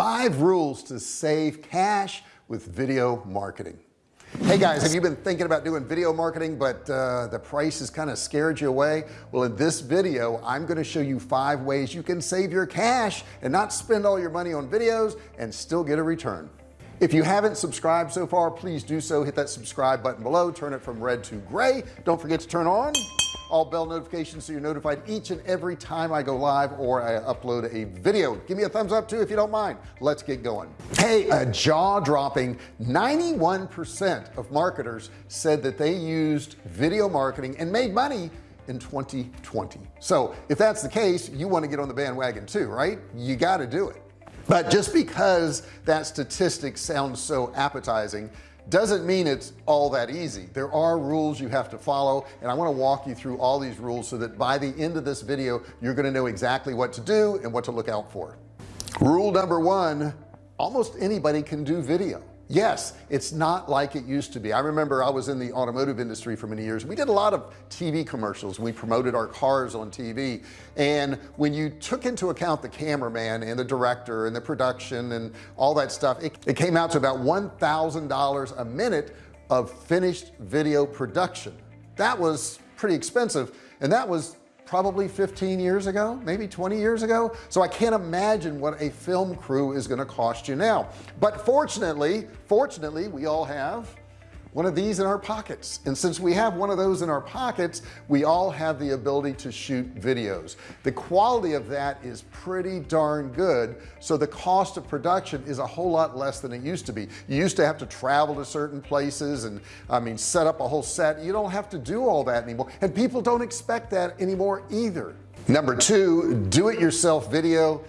five rules to save cash with video marketing. Hey guys have you been thinking about doing video marketing but uh, the price has kind of scared you away? Well in this video I'm going to show you five ways you can save your cash and not spend all your money on videos and still get a return if you haven't subscribed so far please do so. Hit that subscribe button below. Turn it from red to gray. Don't forget to turn on all bell notifications so you're notified each and every time I go live or I upload a video. Give me a thumbs up too if you don't mind. Let's get going. Hey a jaw-dropping 91% of marketers said that they used video marketing and made money in 2020 so if that's the case you want to get on the bandwagon too right? You got to do it but just because that statistic sounds so appetizing doesn't mean it's all that easy. There are rules you have to follow and I want to walk you through all these rules so that by the end of this video you're going to know exactly what to do and what to look out for. Rule number one almost anybody can do video yes it's not like it used to be. I remember I was in the automotive industry for many years. We did a lot of TV commercials. We promoted our cars on TV and when you took into account the cameraman and the director and the production and all that stuff it, it came out to about $1,000 a minute of finished video production. That was pretty expensive. And that was probably 15 years ago maybe 20 years ago. So I can't imagine what a film crew is going to cost you now. But fortunately fortunately we all have one of these in our pockets. And since we have one of those in our pockets we all have the ability to shoot videos. The quality of that is pretty darn good so the cost of production is a whole lot less than it used to be. You used to have to travel to certain places and I mean set up a whole set. You don't have to do all that anymore and people don't expect that anymore either. Number two do-it-yourself video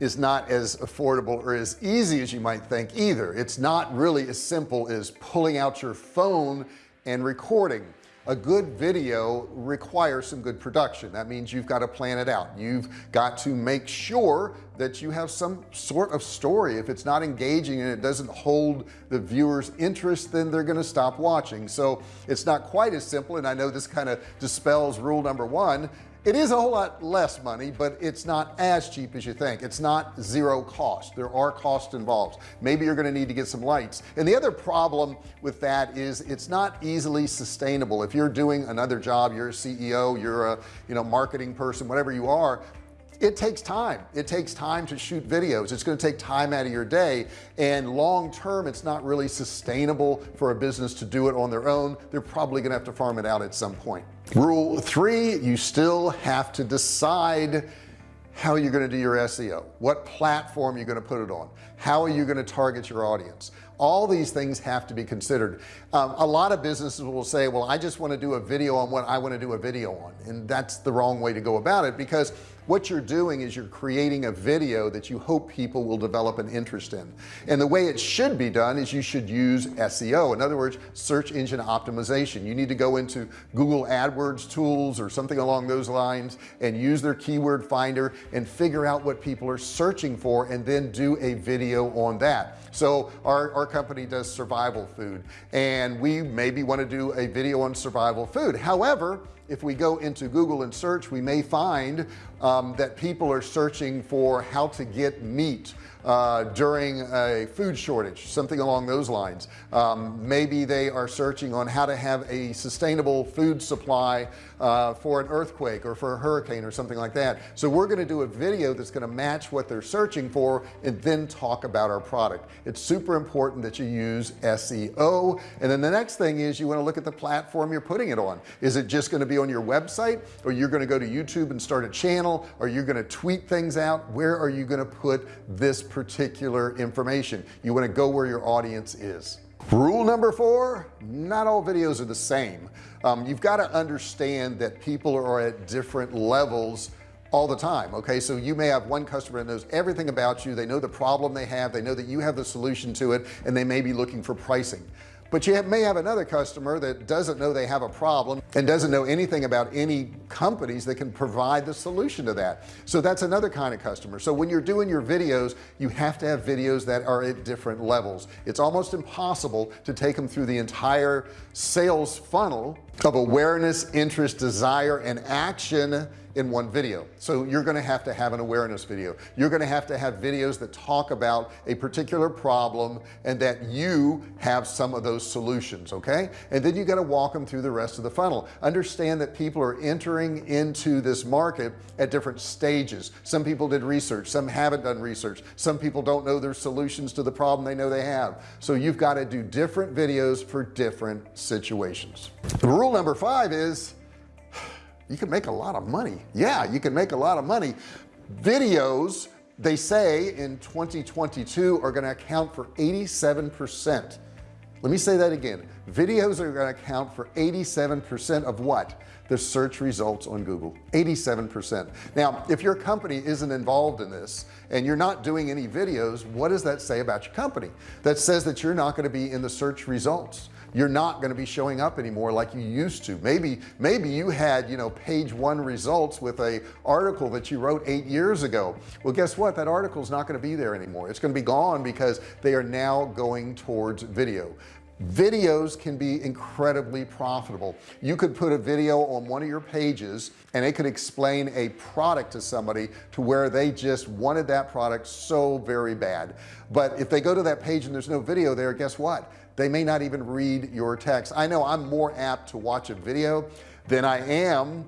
is not as affordable or as easy as you might think either. It's not really as simple as pulling out your phone and recording. A good video requires some good production. That means you've got to plan it out. You've got to make sure that you have some sort of story. If it's not engaging and it doesn't hold the viewers interest then they're going to stop watching. So it's not quite as simple and I know this kind of dispels rule number one it is a whole lot less money but it's not as cheap as you think. It's not zero cost. There are costs involved. Maybe you're going to need to get some lights. And the other problem with that is it's not easily sustainable. If you're doing another job you're a CEO you're a you know marketing person whatever you are it takes time. It takes time to shoot videos. It's going to take time out of your day and long term it's not really sustainable for a business to do it on their own. They're probably gonna have to farm it out at some point. Rule three you still have to decide how you're going to do your SEO what platform you're going to put it on how are you going to target your audience? All these things have to be considered. Um, a lot of businesses will say well I just want to do a video on what I want to do a video on and that's the wrong way to go about it because what you're doing is you're creating a video that you hope people will develop an interest in. And the way it should be done is you should use SEO in other words search engine optimization. You need to go into Google AdWords tools or something along those lines and use their keyword finder and figure out what people are searching for and then do a video on that. So our, our company does survival food and we maybe want to do a video on survival food. However if we go into Google and search we may find um, that people are searching for how to get meat uh, during a food shortage something along those lines. Um, maybe they are searching on how to have a sustainable food supply uh, for an earthquake or for a hurricane or something like that. So we're going to do a video that's going to match what they're searching for and then talk about our product. It's super important that you use SEO and then the next thing is you want to look at the platform you're putting it on. Is it just going to be on your website or you're going to go to YouTube and start a channel or you're going to tweet things out? Where are you going to put this particular information? You want to go where your audience is. Rule number four not all videos are the same. Um, you've got to understand that people are at different levels all the time okay? So you may have one customer that knows everything about you they know the problem they have they know that you have the solution to it and they may be looking for pricing. But you may have another customer that doesn't know they have a problem and doesn't know anything about any companies that can provide the solution to that. So that's another kind of customer. So when you're doing your videos you have to have videos that are at different levels. It's almost impossible to take them through the entire sales funnel of awareness interest desire and action in one video. So you're going to have to have an awareness video. You're going to have to have videos that talk about a particular problem and that you have some of those solutions okay? And then you got to walk them through the rest of the funnel understand that people are entering into this market at different stages. Some people did research some haven't done research. Some people don't know their solutions to the problem they know they have. So you've got to do different videos for different situations. Rule number five is you can make a lot of money. Yeah you can make a lot of money. Videos they say in 2022 are going to account for 87 percent let me say that again. Videos are going to account for 87 percent of what? The search results on Google. 87 percent. Now if your company isn't involved in this and you're not doing any videos what does that say about your company? That says that you're not going to be in the search results you're not going to be showing up anymore like you used to. Maybe maybe you had you know page one results with a article that you wrote eight years ago. Well guess what? That article is not going to be there anymore. It's going to be gone because they are now going towards video. Videos can be incredibly profitable. You could put a video on one of your pages and it could explain a product to somebody to where they just wanted that product so very bad. But if they go to that page and there's no video there guess what they may not even read your text. I know I'm more apt to watch a video than I am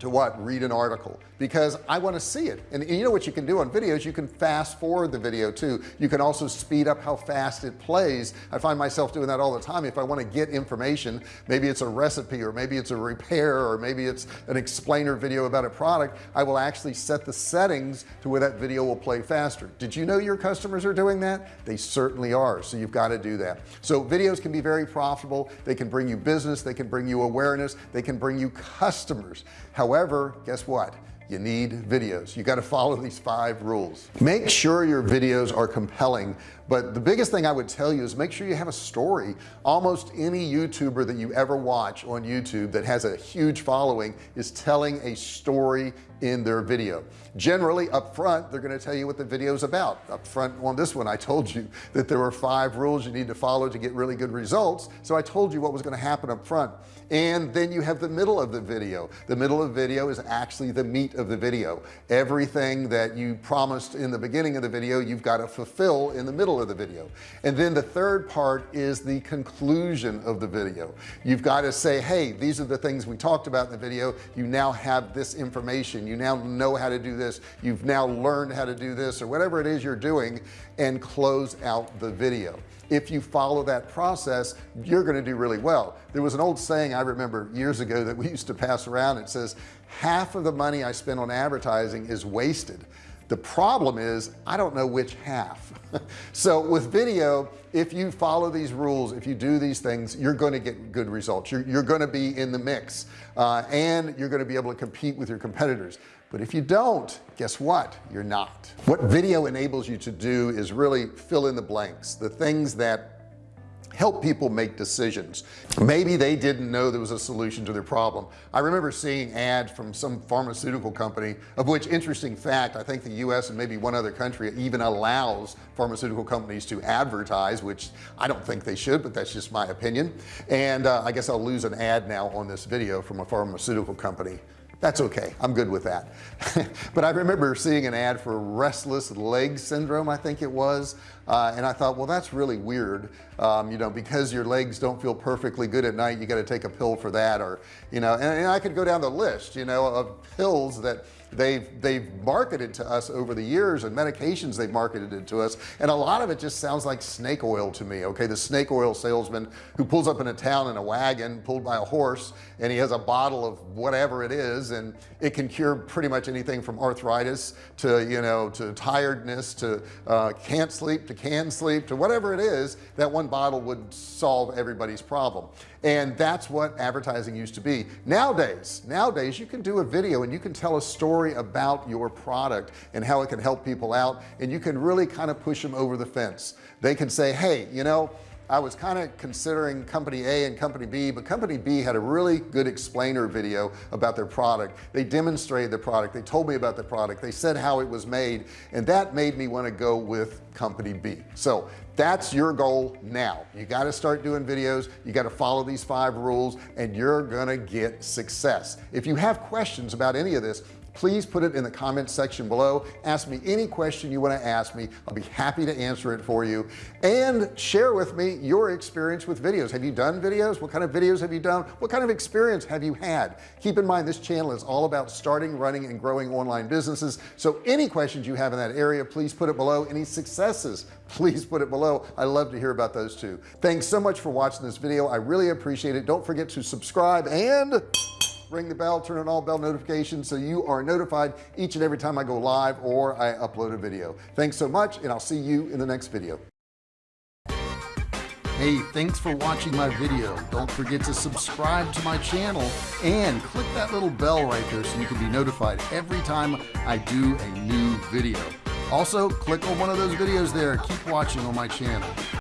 to what? Read an article. Because I want to see it. And you know what you can do on videos? You can fast forward the video too. You can also speed up how fast it plays. I find myself doing that all the time. If I want to get information maybe it's a recipe or maybe it's a repair or maybe it's an explainer video about a product I will actually set the settings to where that video will play faster. Did you know your customers are doing that? They certainly are. So you've got to do that. So videos can be very profitable. They can bring you business. They can bring you awareness. They can bring you customers however guess what? You need videos. You got to follow these five rules. Make sure your videos are compelling but the biggest thing I would tell you is make sure you have a story. Almost any youtuber that you ever watch on YouTube that has a huge following is telling a story in their video. Generally up front they're going to tell you what the video is about. Up front on this one I told you that there were five rules you need to follow to get really good results so I told you what was going to happen up front. And then you have the middle of the video. The middle of the video is actually the meat of the video. Everything that you promised in the beginning of the video you've got to fulfill in the middle of the video. And then the third part is the conclusion of the video. You've got to say hey these are the things we talked about in the video. You now have this information you now know how to do this you've now learned how to do this or whatever it is you're doing and close out the video. If you follow that process you're going to do really well. There was an old saying I remember years ago that we used to pass around. It says half of the money I spend on advertising is wasted the problem is I don't know which half. So with video if you follow these rules if you do these things you're going to get good results. You're, you're going to be in the mix uh, and you're going to be able to compete with your competitors. But if you don't guess what? You're not. What video enables you to do is really fill in the blanks. The things that help people make decisions. Maybe they didn't know there was a solution to their problem. I remember seeing ads from some pharmaceutical company of which interesting fact I think the US and maybe one other country even allows pharmaceutical companies to advertise which I don't think they should but that's just my opinion. And uh, I guess I'll lose an ad now on this video from a pharmaceutical company that's okay. I'm good with that. But I remember seeing an ad for restless leg syndrome I think it was uh, and I thought well that's really weird um, you know because your legs don't feel perfectly good at night you got to take a pill for that or you know and, and I could go down the list you know of pills that they've they've marketed to us over the years and medications they've marketed it to us. And a lot of it just sounds like snake oil to me okay? The snake oil salesman who pulls up in a town in a wagon pulled by a horse and he has a bottle of whatever it is and it can cure pretty much anything from arthritis to you know to tiredness to uh, can't sleep to can sleep to whatever it is that one bottle would solve everybody's problem and that's what advertising used to be. Nowadays nowadays you can do a video and you can tell a story about your product and how it can help people out and you can really kind of push them over the fence. They can say hey you know I was kind of considering company A and company B but company B had a really good explainer video about their product. They demonstrated the product. They told me about the product. They said how it was made and that made me want to go with company B. So that's your goal now. You got to start doing videos. You got to follow these five rules and you're gonna get success. If you have questions about any of this please put it in the comments section below. Ask me any question you want to ask me. I'll be happy to answer it for you. And share with me your experience with videos. Have you done videos? What kind of videos have you done? What kind of experience have you had? Keep in mind this channel is all about starting running and growing online businesses. So any questions you have in that area please put it below. Any successes please put it below. I love to hear about those too. Thanks so much for watching this video. I really appreciate it. Don't forget to subscribe and ring the bell turn on all bell notifications so you are notified each and every time I go live or I upload a video. Thanks so much and I'll see you in the next video. Hey thanks for watching my video. Don't forget to subscribe to my channel and click that little bell right there so you can be notified every time I do a new video. Also click on one of those videos there. Keep watching on my channel